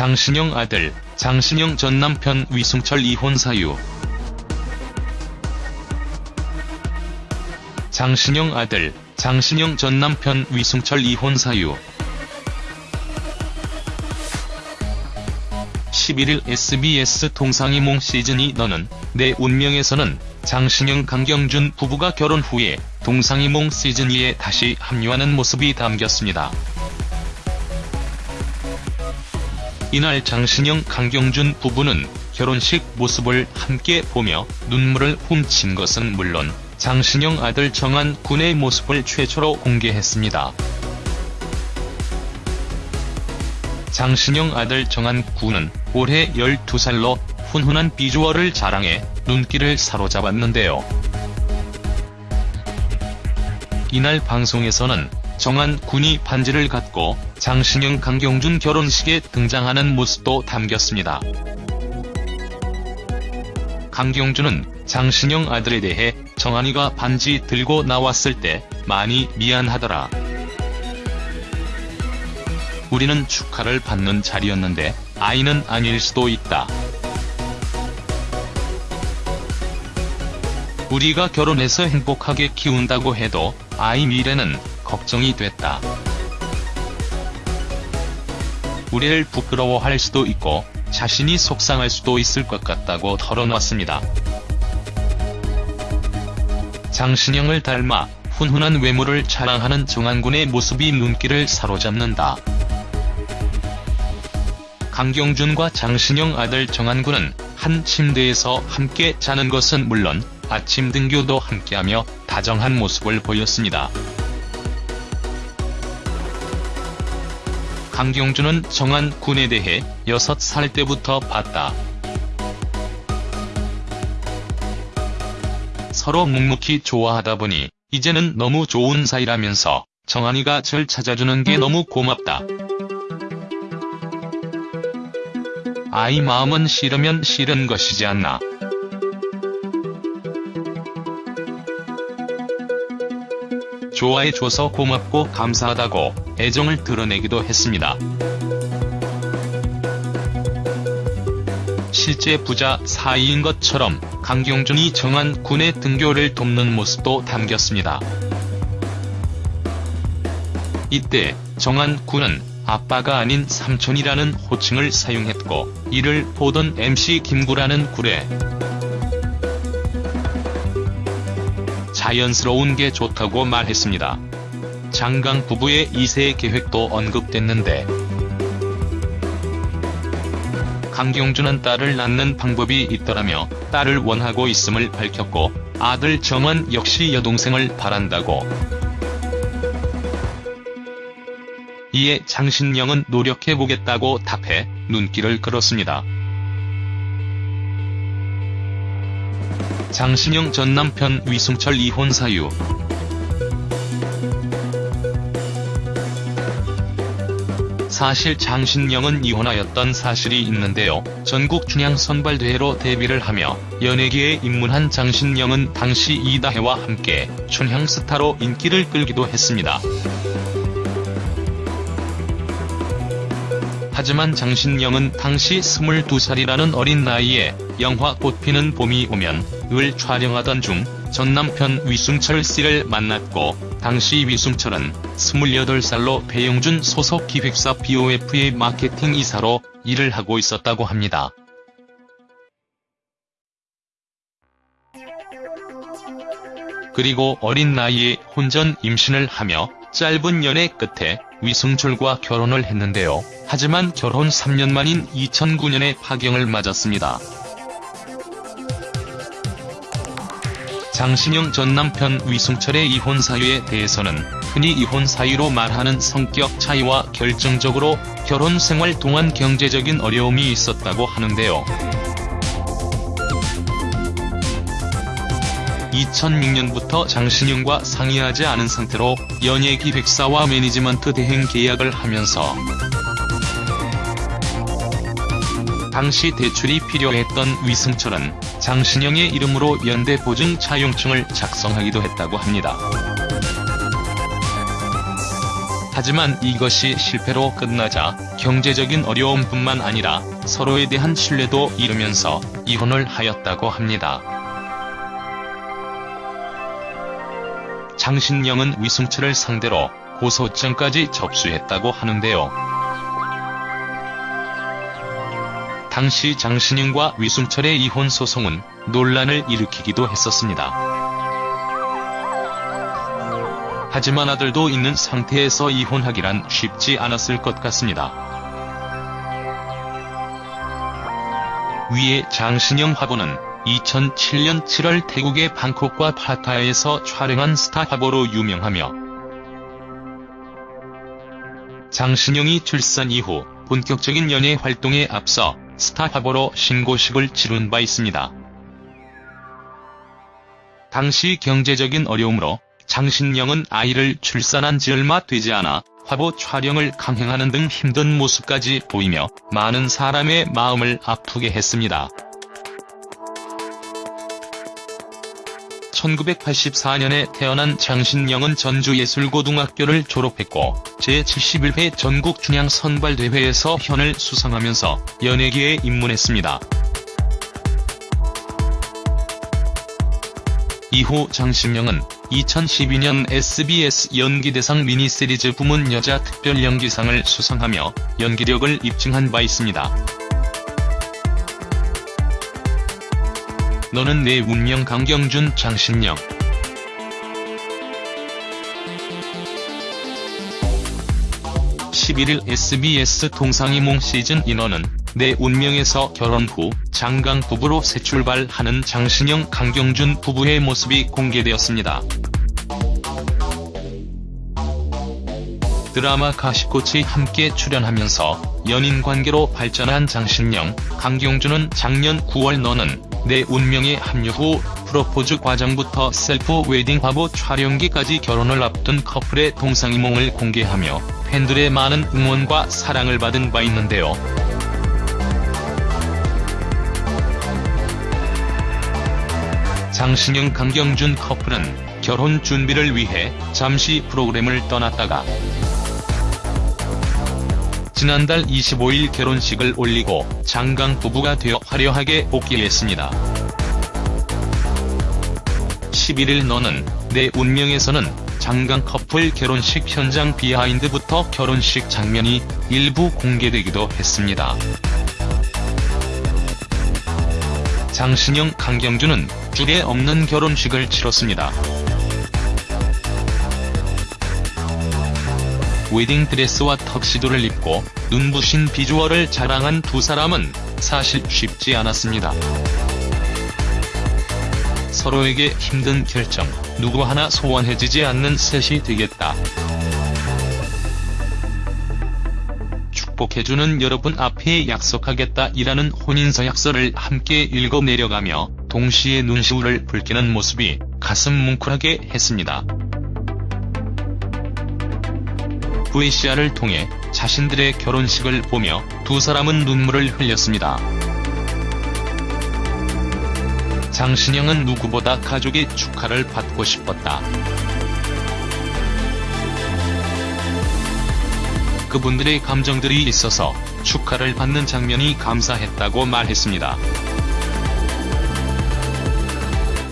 장신영 아들, 장신영 전 남편 위승철 이혼 사유 장신영 아들, 장신영 전 남편 위승철 이혼 사유 11일 SBS 동상이몽 시즌이 너는 내 운명에서는 장신영 강경준 부부가 결혼 후에 동상이몽 시즌2에 다시 합류하는 모습이 담겼습니다. 이날 장신영 강경준 부부는 결혼식 모습을 함께 보며 눈물을 훔친 것은 물론 장신영 아들 정한 군의 모습을 최초로 공개했습니다. 장신영 아들 정한 군은 올해 12살로 훈훈한 비주얼을 자랑해 눈길을 사로잡았는데요. 이날 방송에서는 정한 군이 반지를 갖고 장신영 강경준 결혼식에 등장하는 모습도 담겼습니다. 강경준은 장신영 아들에 대해 정한이가 반지 들고 나왔을 때 많이 미안하더라. 우리는 축하를 받는 자리였는데 아이는 아닐 수도 있다. 우리가 결혼해서 행복하게 키운다고 해도 아이 미래는 걱정이 됐다. 우리를 부끄러워할 수도 있고 자신이 속상할 수도 있을 것 같다고 털어놨습니다. 장신영을 닮아 훈훈한 외모를 자랑하는 정한군의 모습이 눈길을 사로잡는다. 강경준과 장신영 아들 정한군은 한 침대에서 함께 자는 것은 물론 아침 등교도 함께하며 다정한 모습을 보였습니다. 강경준은 정한 군에 대해 6살 때부터 봤다. 서로 묵묵히 좋아하다 보니 이제는 너무 좋은 사이라면서 정한이가 절 찾아주는 게 너무 고맙다. 아이 마음은 싫으면 싫은 것이지 않나. 좋아해줘서 고맙고 감사하다고 애정을 드러내기도 했습니다. 실제 부자 사이인 것처럼 강경준이 정한 군의 등교를 돕는 모습도 담겼습니다. 이때 정한 군은 아빠가 아닌 삼촌이라는 호칭을 사용했고 이를 보던 MC 김구라는 굴에 자연스러운 게 좋다고 말했습니다. 장강 부부의 2세 계획도 언급됐는데 강경준은 딸을 낳는 방법이 있더라며 딸을 원하고 있음을 밝혔고 아들 정원 역시 여동생을 바란다고. 이에 장신영은 노력해보겠다고 답해 눈길을 끌었습니다. 장신영 전 남편 위승철 이혼 사유 사실 장신영은 이혼하였던 사실이 있는데요. 전국 춘향 선발대회로 데뷔를 하며 연예계에 입문한 장신영은 당시 이다혜와 함께 춘향 스타로 인기를 끌기도 했습니다. 하지만 장신영은 당시 22살이라는 어린 나이에 영화 꽃피는 봄이 오면 을 촬영하던 중 전남편 위승철 씨를 만났고 당시 위승철은 28살로 배용준 소속 기획사 BOF의 마케팅 이사로 일을 하고 있었다고 합니다. 그리고 어린 나이에 혼전 임신을 하며 짧은 연애 끝에 위승철과 결혼을 했는데요. 하지만 결혼 3년 만인 2009년에 파경을 맞았습니다. 장신영 전 남편 위승철의 이혼 사유에 대해서는 흔히 이혼 사유로 말하는 성격 차이와 결정적으로 결혼 생활 동안 경제적인 어려움이 있었다고 하는데요. 2006년부터 장신영과 상의하지 않은 상태로 연예 기획사와 매니지먼트 대행 계약을 하면서 당시 대출이 필요했던 위승철은 장신영의 이름으로 연대 보증 차용증을 작성하기도 했다고 합니다. 하지만 이것이 실패로 끝나자 경제적인 어려움뿐만 아니라 서로에 대한 신뢰도 잃으면서 이혼을 하였다고 합니다. 장신영은 위승철을 상대로 고소장까지 접수했다고 하는데요. 당시 장신영과 위승철의 이혼 소송은 논란을 일으키기도 했었습니다. 하지만 아들도 있는 상태에서 이혼하기란 쉽지 않았을 것 같습니다. 위에 장신영 화보는 2007년 7월 태국의 방콕과 파타야에서 촬영한 스타 화보로 유명하며 장신영이 출산 이후 본격적인 연예 활동에 앞서 스타 화보로 신고식을 치룬 바 있습니다. 당시 경제적인 어려움으로 장신영은 아이를 출산한 지 얼마 되지 않아 화보 촬영을 강행하는 등 힘든 모습까지 보이며 많은 사람의 마음을 아프게 했습니다. 1984년에 태어난 장신영은 전주예술고등학교를 졸업했고 제71회 전국 춘향 선발대회에서 현을 수상하면서 연예계에 입문했습니다. 이후 장신영은 2012년 SBS 연기대상 미니시리즈 부문 여자 특별연기상을 수상하며 연기력을 입증한 바 있습니다. 너는 내 운명 강경준 장신영 11일 SBS 동상이몽 시즌 인원은 내 운명에서 결혼 후 장강 부부로 새 출발하는 장신영 강경준 부부의 모습이 공개되었습니다. 드라마 가시꽃에 함께 출연하면서 연인 관계로 발전한 장신영, 강경준은 작년 9월 너는 내 운명에 합류 후 프로포즈 과정부터 셀프 웨딩 화보 촬영기까지 결혼을 앞둔 커플의 동상이몽을 공개하며 팬들의 많은 응원과 사랑을 받은 바 있는데요. 장신영 강경준 커플은 결혼 준비를 위해 잠시 프로그램을 떠났다가 지난달 25일 결혼식을 올리고 장강 부부가 되어 화려하게 복귀했습니다. 11일 너는 내 운명에서는 장강 커플 결혼식 현장 비하인드부터 결혼식 장면이 일부 공개되기도 했습니다. 장신영 강경준은 줄에 없는 결혼식을 치렀습니다. 웨딩드레스와 턱시도를 입고 눈부신 비주얼을 자랑한 두 사람은 사실 쉽지 않았습니다. 서로에게 힘든 결정, 누구 하나 소원해지지 않는 셋이 되겠다. 축복해주는 여러분 앞에 약속하겠다 이라는 혼인서 약서를 함께 읽어내려가며 동시에 눈시울을 붉히는 모습이 가슴 뭉클하게 했습니다. VCR을 통해 자신들의 결혼식을 보며 두 사람은 눈물을 흘렸습니다. 장신영은 누구보다 가족의 축하를 받고 싶었다. 그분들의 감정들이 있어서 축하를 받는 장면이 감사했다고 말했습니다.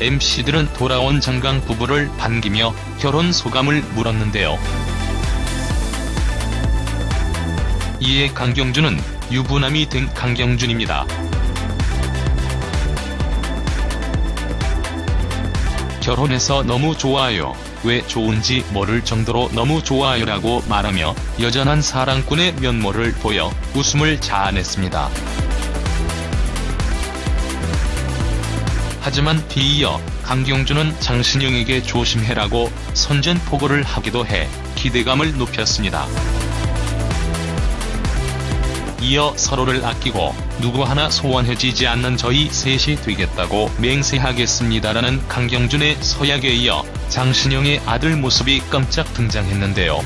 MC들은 돌아온 장강 부부를 반기며 결혼 소감을 물었는데요. 이에 강경준은 유부남이 된 강경준입니다. 결혼해서 너무 좋아요. 왜 좋은지 모를 정도로 너무 좋아요라고 말하며 여전한 사랑꾼의 면모를 보여 웃음을 자아냈습니다. 하지만 뒤이어 강경준은 장신영에게 조심해라고 선전포고를 하기도 해 기대감을 높였습니다. 이어 서로를 아끼고 누구 하나 소원해지지 않는 저희 셋이 되겠다고 맹세하겠습니다라는 강경준의 서약에 이어 장신영의 아들 모습이 깜짝 등장했는데요.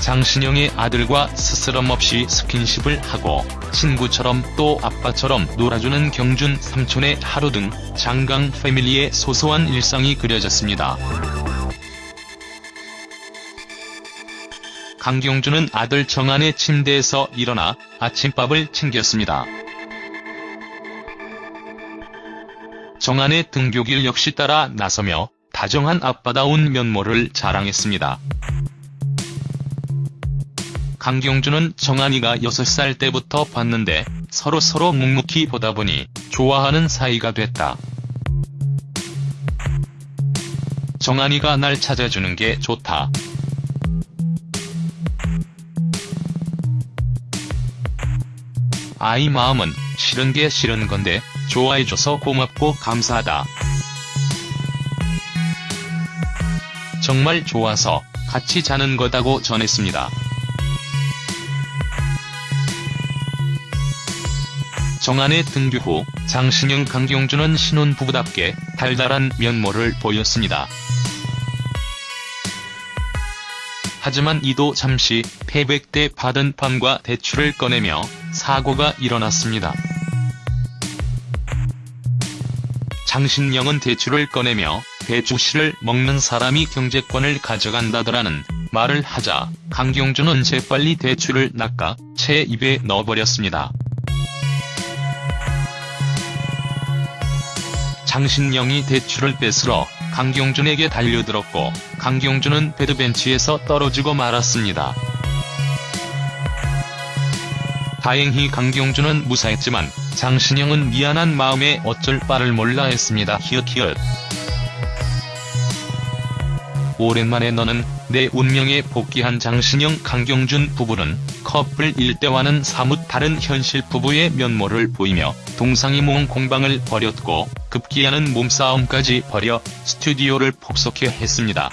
장신영의 아들과 스스럼 없이 스킨십을 하고 친구처럼 또 아빠처럼 놀아주는 경준 삼촌의 하루 등 장강 패밀리의 소소한 일상이 그려졌습니다. 강경준은 아들 정한의 침대에서 일어나 아침밥을 챙겼습니다. 정한의 등교길 역시 따라 나서며 다정한 아빠다운 면모를 자랑했습니다. 강경준은 정한이가 6살 때부터 봤는데 서로 서로 묵묵히 보다 보니 좋아하는 사이가 됐다. 정한이가 날 찾아주는 게 좋다. 아이 마음은 싫은 게 싫은 건데 좋아해줘서 고맙고 감사하다. 정말 좋아서 같이 자는 거다고 전했습니다. 정한의 등교 후 장신영 강경준은 신혼부부답게 달달한 면모를 보였습니다. 하지만 이도 잠시 패백 때 받은 판과 대출을 꺼내며 사고가 일어났습니다. 장신영은 대출을 꺼내며 대주씨를 먹는 사람이 경제권을 가져간다더라는 말을 하자 강경준은 재빨리 대출을 낚아 채 입에 넣어버렸습니다. 장신영이 대출을 뺏으러 강경준에게 달려들었고 강경준은 배드벤치에서 떨어지고 말았습니다. 다행히 강경준은 무사했지만 장신영은 미안한 마음에 어쩔 바를 몰라 했습니다. 히읗히읗. 오랜만에 너는 내 운명에 복귀한 장신영 강경준 부부는 커플 일대와는 사뭇 다른 현실 부부의 면모를 보이며 동상이몽 공방을 벌였고 급기야는 몸싸움까지 벌여 스튜디오를 폭소케 했습니다.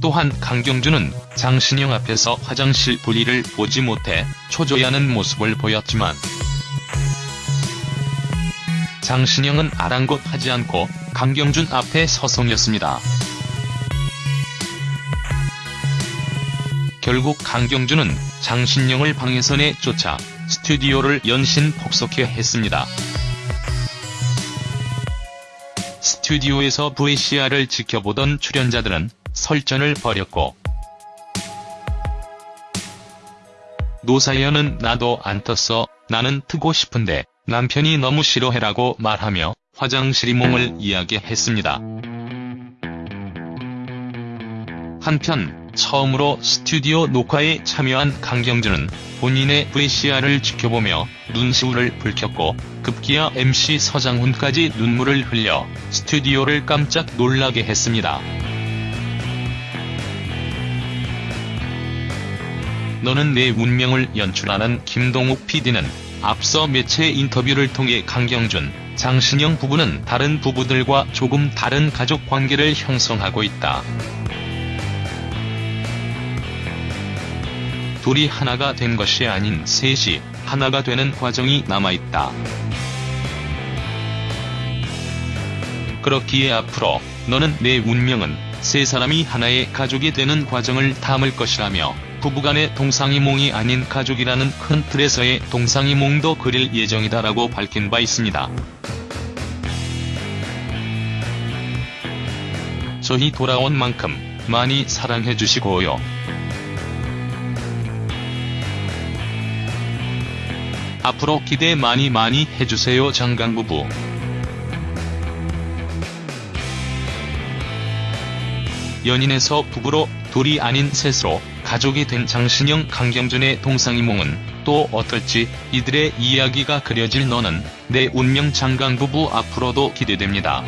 또한 강경준은 장신영 앞에서 화장실 분리를 보지 못해 초조해하는 모습을 보였지만 장신영은 아랑곳하지 않고 강경준 앞에 서성였습니다. 결국 강경준은 장신영을 방에서 내쫓아 스튜디오를 연신 폭소케 했습니다. 스튜디오에서 VCR을 지켜보던 출연자들은 설전을 벌였고 노사연은 나도 안 떴어 나는 트고 싶은데 남편이 너무 싫어해라고 말하며 화장실이몽을 이야기했습니다. 한편 처음으로 스튜디오 녹화에 참여한 강경준은 본인의 VCR을 지켜보며 눈시울을 붉혔고 급기야 MC 서장훈까지 눈물을 흘려 스튜디오를 깜짝 놀라게 했습니다. 너는 내 운명을 연출하는 김동욱 PD는 앞서 매체 인터뷰를 통해 강경준, 장신영 부부는 다른 부부들과 조금 다른 가족 관계를 형성하고 있다. 둘이 하나가 된 것이 아닌 셋이 하나가 되는 과정이 남아있다. 그렇기에 앞으로 너는 내 운명은 세 사람이 하나의 가족이 되는 과정을 담을 것이라며 부부간의 동상이몽이 아닌 가족이라는 큰 틀에서의 동상이몽도 그릴 예정이다라고 밝힌 바 있습니다. 저희 돌아온 만큼 많이 사랑해주시고요. 앞으로 기대 많이 많이 해주세요 장강부부. 연인에서 부부로 둘이 아닌 셋으로 가족이 된 장신영 강경준의 동상이몽은 또 어떨지 이들의 이야기가 그려질 너는 내 운명 장강부부 앞으로도 기대됩니다.